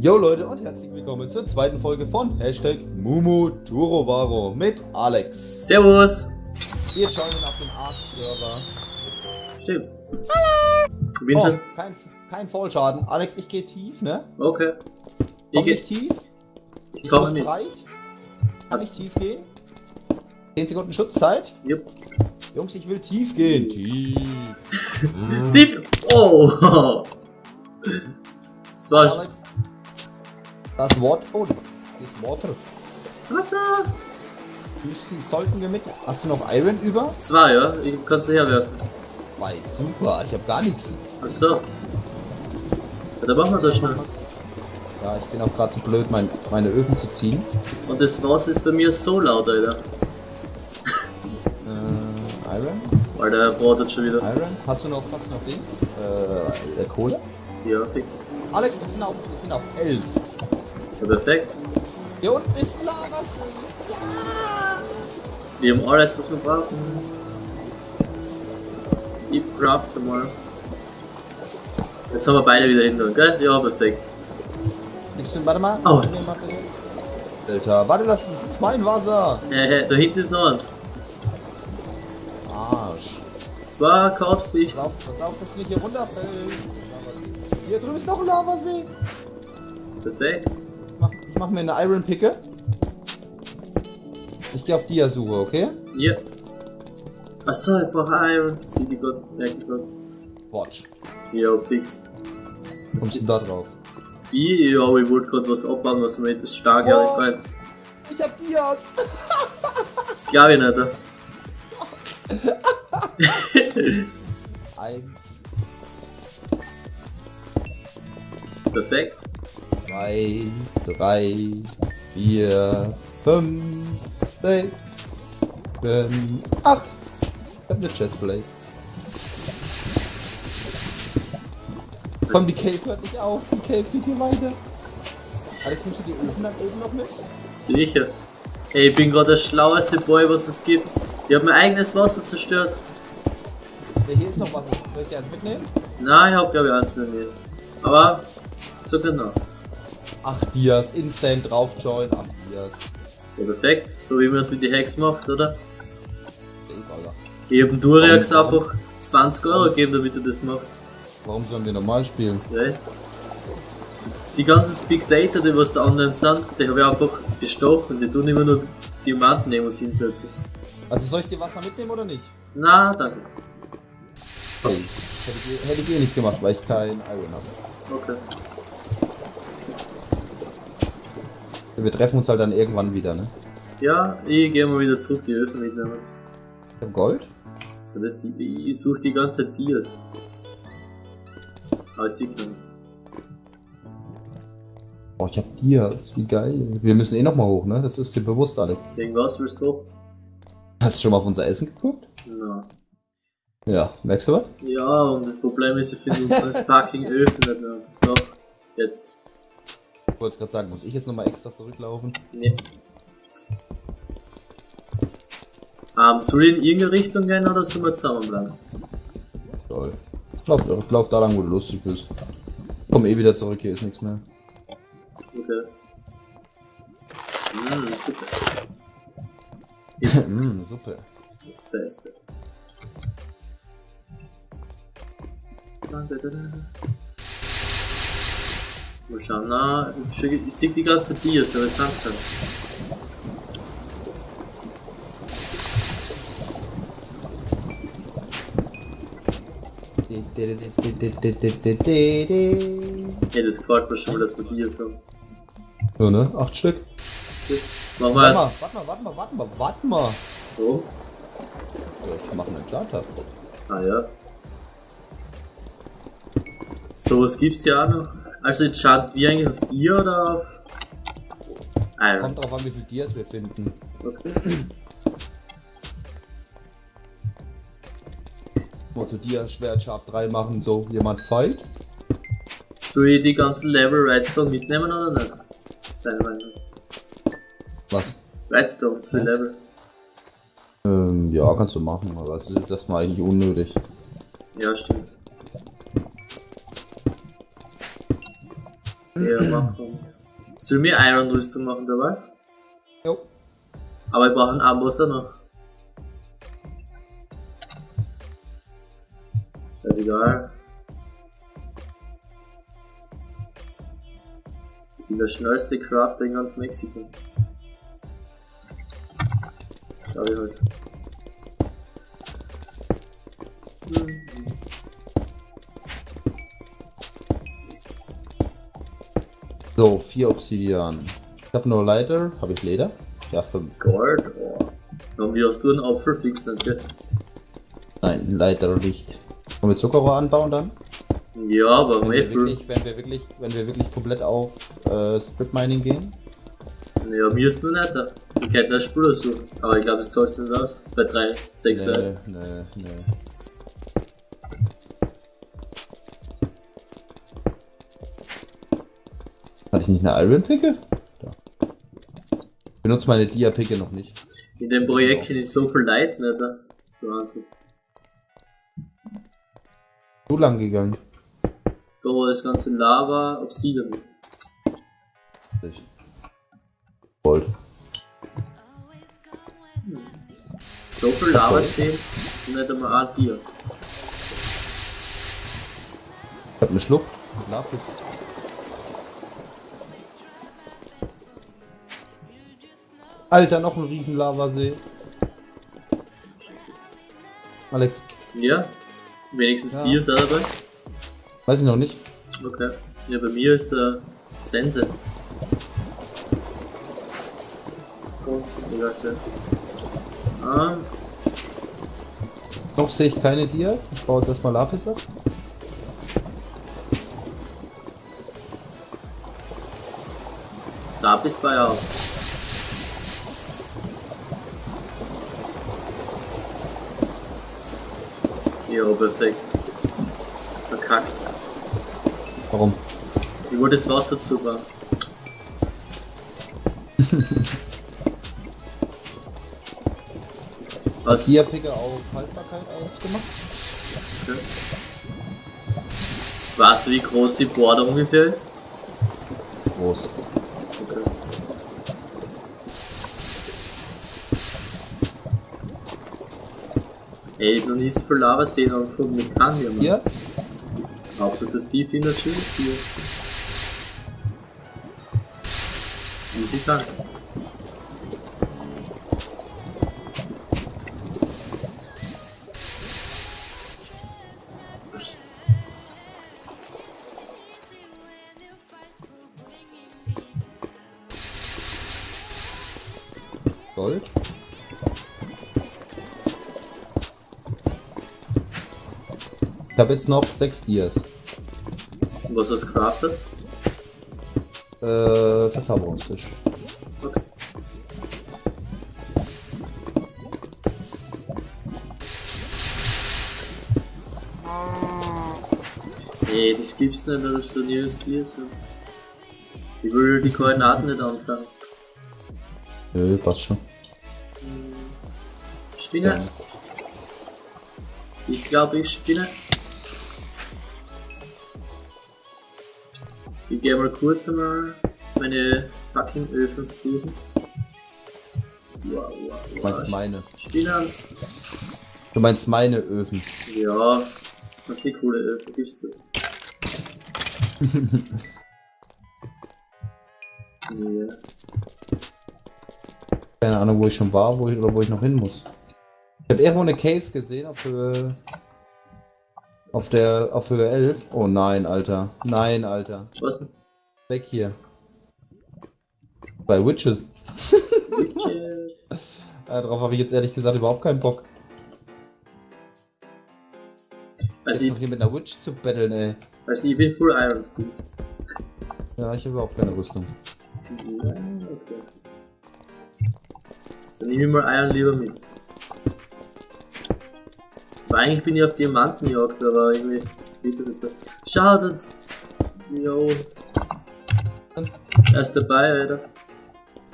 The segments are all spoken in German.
Jo Leute und herzlich willkommen zur zweiten Folge von Hashtag Mumuturovaro mit Alex. Servus. Wir joinen auf dem Arsch-Server. Stimmt. Hallo. Bin Oh, kein, kein Vollschaden. Alex, ich gehe tief, ne? Okay. Ich Komm geh, nicht tief. ich komme mit. breit. Kann ich tief gehen? 10 Sekunden Schutzzeit. Jupp. Jungs, ich will tief gehen. Tief. Steve. Oh. Das war Alex. Das Wort. Oh, das Water. Wasser. Küsten sollten wir mit. Hast du noch Iron über? Zwei, ja. Ich kannst du herwerfen. Weiß, super. Ich habe gar nichts. Achso. Ja, dann machen wir das schnell. Ja, ich bin auch gerade zu blöd, mein, meine Öfen zu ziehen. Und das Wasser ist bei mir so laut, Alter. Äh, Iron? Weil der bratet schon wieder. Iron? Hast du noch, hast du noch Dings? Äh, äh, Kohle? Ja, fix. Alex, wir sind auf, wir sind auf 11. Ja, perfekt. Hier unten ist Lava. Wir haben alles, was wir brauchen. Ich crafte mal. Jetzt haben wir beide wieder hinter, gell? Ja, perfekt. Du, warte mal. Oh. Alter, warte, das ist mein Wasser. Äh, da hinten ist noch eins. Arsch. Das war keine Absicht. Pass auf, pass auf, dass du nicht hier runterfällst. Hier drüben ist noch ein Lavasee. Perfekt. Ich mach, ich mach mir eine Iron Picke. Ich gehe auf Dia-Suche, okay? Ja. Achso, ich brauche Iron. Sieh die gerade, merke ich gerade. Watch. Ja, fix. Kommst du da drauf? Ich, ja, ich wollte gerade was abbauen, was mir das stark Oh. eingefallen. Ich hab Dias. Das glaube ich nicht. oder? Eins, Perfekt. Zwei, drei, vier, fünf, sechs, sieben, acht. Ich hab eine Chestplate. Komm, die Cave hört nicht auf. Die Cave geht hier weiter. Alex, nimmst du die Öfen dann oben noch mit? Sicher. Ey, ich bin gerade der schlaueste Boy, was es gibt. Ich habe mein eigenes Wasser zerstört. Ja, hier ist noch was. Soll ich dir eins mitnehmen? Nein, ich habe glaube ich eins nicht mehr. Aber, so genau. Ach, Dias. Instant drauf join. Ach, Dias. Ja, perfekt. So wie man es mit den Hacks macht, oder? Ich hab dem Warum? einfach 20 Euro gegeben, damit er das macht. Warum sollen wir normal spielen? Ja. Die ganzen Speak Data, die was da online sind, die habe ich einfach bestochen. Die tun immer nur Diamanten nehmen und hinsetzen. Also soll ich dir Wasser mitnehmen oder nicht? Na, danke. Hey. Hätte ich, hätte ich eh nicht gemacht, weil ich kein Iron habe. Okay. Wir treffen uns halt dann irgendwann wieder, ne? Ja, ich gehe mal wieder zurück die Öfen mitnehmen. Ich hab Gold. So, das die, ich suche die ganze Zeit Dias. Aber ich sehe keinen. Oh, ich hab Dias. Wie geil. Wir müssen eh nochmal hoch, ne? Das ist dir bewusst, Alex. Wegen was willst du hoch? Hast du schon mal auf unser Essen geguckt? Na. Ja. Merkst du was? Ja, und das Problem ist, ich finde unsere fucking Öfen nicht mehr. Doch, jetzt. Ich wollte gerade sagen, muss ich jetzt nochmal extra zurücklaufen? Nee. Ähm, soll ich in irgendeine Richtung gehen oder sollen wir zusammenbleiben? Toll. Lauf, lauf da lang, wo du lustig bist. Komm eh wieder zurück, hier ist nichts mehr. Okay. Mm, super. mm, Suppe. Das Beste. Danke, danke. Mal schauen, na, ich, sehe die ganze Dias, aber es sagt dann. Ey, das gefällt mir schon mal, dass wir Dias haben. So, ne? Acht Stück. Wir. mal, warte mal, warte mal, warte mal, warte mal. Also ich mache einen Charter. ah ja. So, was gibt's ja auch noch? Also, jetzt schaut wir eigentlich auf dir oder auf. Ah, ja. Kommt drauf an, wie viel Dias wir finden. Okay. Mal zu Dias Schwert Sharp 3 machen, so jemand fight. Soll ich die ganzen Level Redstone mitnehmen oder nicht? Deine Meinung. Was? Redstone für Hä? Level. Ähm, ja, kannst du machen, aber es ist jetzt erstmal eigentlich unnötig. Ja, stimmt. Ja, machen. Soll mir Iron-Rüstung machen dabei? Jo. Aber ich brauche einen Ambosser noch. Ist egal. Ich bin der schnellste Crafter in ganz Mexiko. Glaube ich halt. So, vier Obsidian. Ich habe nur Leiter. Habe ich Leder? Ja, fünf. Gold, oh. Und wie hast du einen Apfel fix nicht? Nein, Leiter nicht. Wollen wir Zuckerrohr anbauen dann? Ja, aber Wenn wir wirklich, wenn wir wirklich, wenn wir wirklich komplett auf äh, Strip Mining gehen? Ja, mir ist nur nicht. Ich könnte eine Spur suchen, aber ich glaube, es zahlt nicht aus. Bei 3, 6 Nee, Leuten. nee, nee. Ich nicht eine Iron Picke? Da. Ich benutze meine Dia Picke noch nicht. In dem Projekt ich so viel nicht. ne? So Wahnsinn. So lang gegangen. Da wo das ganze Lava Obsidian ist. Ich. Gold. So viel Lava sehen und nicht einmal ein Bier. Ich hab einen Schluck. Lapis. Alter, noch ein riesen Lavasee. Alex, Ja, wenigstens Ja. dir ist er dabei. weiß ich noch nicht. Okay. Ja, bei mir ist äh, Sense. Oh. Ah, Noch sehe ich keine Dias. Ich baue jetzt erstmal Lapis ab. Lapis war ja auch. Ja, perfekt. Verkackt. Warum? Ich wollte das Wasser zubauen. Was? Dia Picke auf Haltbarkeit 1 gemacht? Okay. Weißt du, wie groß die Border ungefähr ist? Groß. Ey, ich noch nie so viel Lava sehen angefunden mit Kanye, Mann. Dias? Absolutes Steve Energy hier. Easy Tank. Gold. Ich habe jetzt noch 6 Dias. Und was hast du craftet? Äh, Verzauberungstisch. Okay. Nee, das gibt's nicht, dass du nirgends dir so. Ich will die Koordinaten nicht ansagen. Nö, passt schon. Spinne? Ich glaube, ich spinne. Ich gehe mal kurz einmal meine fucking Öfen suchen. Wow, wow, Du wow. meinst meine. Spinner? Du meinst meine Öfen. Ja, was die coole Öfen gibst du. ja. Keine Ahnung, wo ich schon war, wo ich oder wo ich noch hin muss. Ich habe irgendwo eine Cave gesehen auf Höhe. Auf der. auf Höhe 11. Oh nein, Alter. Nein, Alter. Was denn? Weg hier. Bei Witches. Witches. Äh, darauf habe ich jetzt ehrlich gesagt überhaupt keinen Bock. Also ich, hier mit einer Witch zu battlen, ey. also ich bin Full Iron Steve. Ja, ich habe überhaupt keine Rüstung. Ja, okay. Dann nehme ich mal Iron lieber mit. Aber eigentlich bin ich auf Diamantenjagd, aber irgendwie geht das jetzt so. Schau, das. Jo. Er ist dabei, Alter.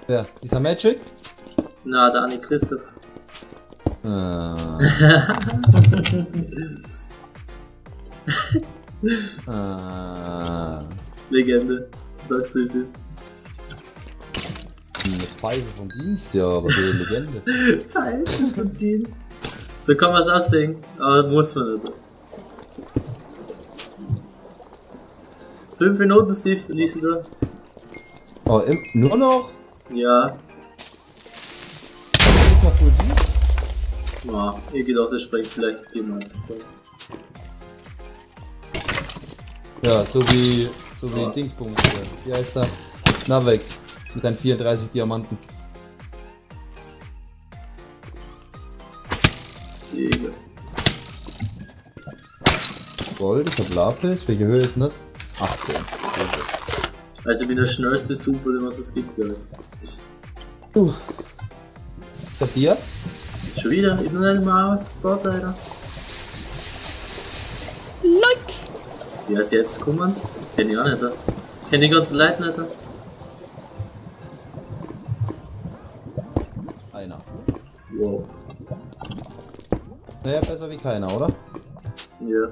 Wer? Dieser Magic? Na, der Anni Christoph. Ah. ah. Legende. Sagst du, es ist. Eine Pfeife vom Dienst, ja, aber so eine Legende. Falsch vom Dienst. So kann man es aussehen, aber muss man nicht. Fünf Minuten, Steve, liest du da? Oh, im, nur noch? Ja. Nicht mal G? Ja, ich gedacht, das springt vielleicht jemand. Ja, so wie, so wie Ja. Dingsbums hier. Wie heißt er? Navex. Mit deinen 34 Diamanten. Digga. Gold, ich hab Lapis. Welche Höhe ist denn das? 18. Also ich bin der schnellste Super, den was es gibt, glaube ich. Uh. Dias? Schon wieder? Ich bin noch nicht mal aus Spot, Alter. Like. Wer ist jetzt gekommen? Kenn ich auch nicht. Alter. Kenn die ganzen Leute nicht. Alter. Einer. Wow. Naja, besser wie keiner, oder? Ja.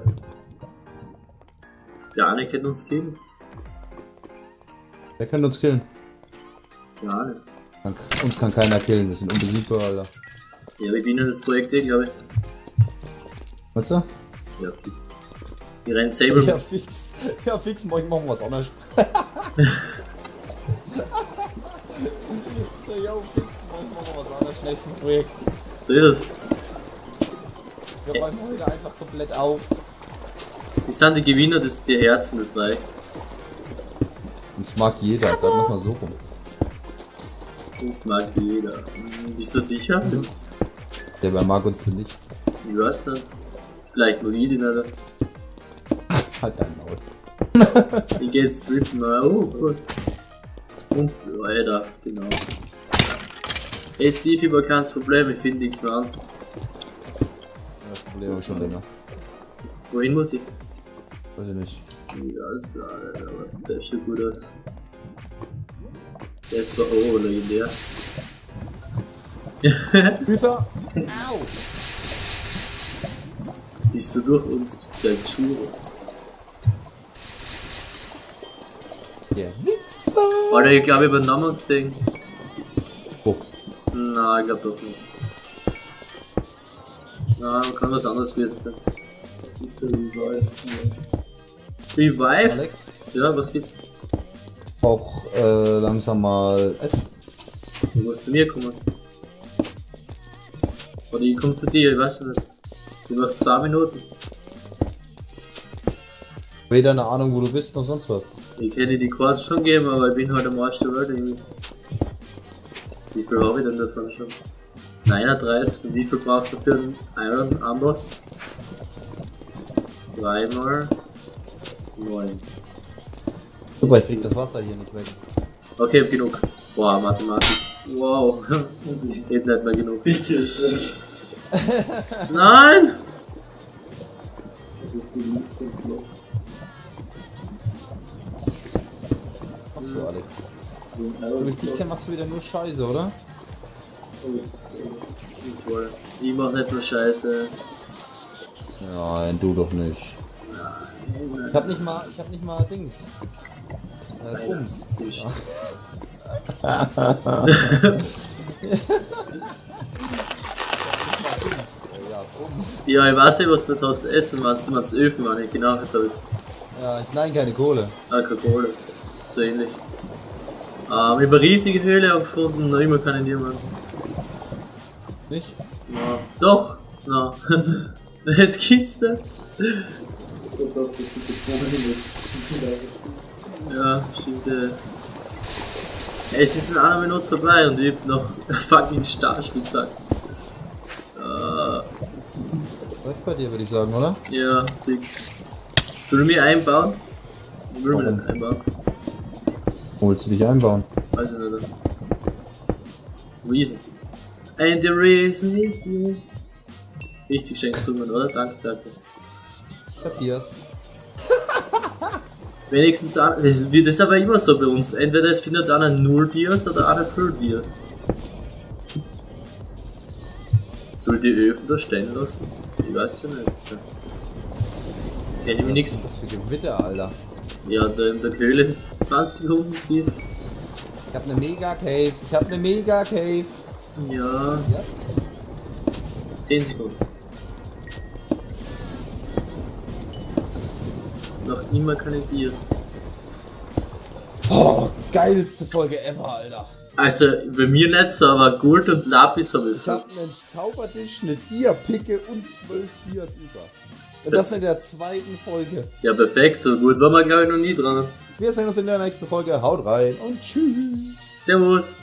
Der eine kennt uns killen. Der könnte uns killen. Ja, nicht. Kann, uns kann keiner killen, wir sind unbesiegbar, Alter. Ja, wir gewinnen das Projekt eh, glaube ich. Weißt du? Ja, fix. Wir rennen selber. Ja, fix. Ja, fix, morgen machen wir was anderes. so, yo, fix, morgen machen wir was anderes. Nächstes Projekt. So ist es. Wir räumen heute einfach komplett auf. Wir sind die Gewinner des der Herzen des Reichs. Uns mag jeder, sag nochmal so rum. Uns mag jeder. Bist du sicher? Der mag uns nicht. Ich weiß nicht. Vielleicht ich die nicht. Halt dein Maul. Ich geh jetzt strippen, aber oh gut. Und weiter, genau. Hey Steve, über kein Problem, ich finde nichts mehr an. Ich schon länger. Wohin muss ich? Weiß ich nicht. Ja, das ist, Alter, aber der sieht gut aus. Der ist war oh, legendär. Hüter! Au. Bist du durch uns der Schuhe? Der Wichser! Alter, ich glaube, ich habe einen Namen gesehen. Oh, Na, ich glaube doch nicht. Na, kann was anderes gewesen sein. Das ist für Revived. Revived? Alex? Ja, was gibt's? auch äh, langsam mal essen. Du musst zu mir kommen. Oder ich komm zu dir, ich weiß nicht. Ich mach zwei Minuten. Weder eine Ahnung, wo du bist, noch sonst was. Ich hätte die Quads schon geben, aber ich bin halt am Arsch der Welt irgendwie. Wie viel habe ich denn davon schon? 39, und wie viel braucht er für einen Iron Amboss? Dreimal 9. Super, ich krieg das Wasser hier nicht weg. Okay, hab genug. Boah, Mathematik. Wow. Geht nicht mehr genug. Nein! Machst du, Alex? So wie ich dich kenne, machst du wieder nur Scheiße, oder? Ich mach nicht nur Scheiße. Nein, du doch nicht. Ich hab nicht mal, ich hab nicht mal Dings. Äh, Bums. Ja, ich weiß nicht, was du da hast essen meinst. Du meinst Öfen, meine ich. Genau, jetzt hab ich's. Ja, ich nein, keine Kohle. Alkohol. So ähnlich. Ähm, ich habe eine riesige Höhle gefunden, noch immer keine niemand. Nicht? Ja. Doch! Na. Es gibt's nicht. Ja, stimmt. Äh. Es ist in einer Minute vorbei und ich hab noch einen fucking Starspielzeug. Äh, Läuft bei dir, würde ich sagen, oder? ja, dick. Soll ich mich einbauen? Ich will Warum? nicht einbauen. Wo willst du dich einbauen? Weiß ich nicht. Reasons. And the reason is you. Richtig schön gesungen, oder? Danke, danke. Matthias. Wenigstens, an- das wird das aber immer so bei uns. Entweder es findet einer null Biers oder einer Full Biers. Soll die Öfen da stehen lassen? Ich weiß ja nicht. Kenn ich mich nix. Was für Gewitter, Alter. Ja, da in der Höhle. 20 Sekunden, Steve. Ich hab ne Mega Cave. Ich hab ne Mega Cave. Ja. 10 Sekunden. Noch immer keine Gears. Oh, geilste Folge ever, Alter. Also, bei mir nicht so, aber Gold und Lapis habe ich. Ich hab einen Zaubertisch, eine Dia-Picke und zwölf Dias über. Und das in der zweiten Folge. Ja, perfekt, so gut war man glaube ich noch nie dran. Wir sehen uns in der nächsten Folge. Haut rein und tschüss. Servus.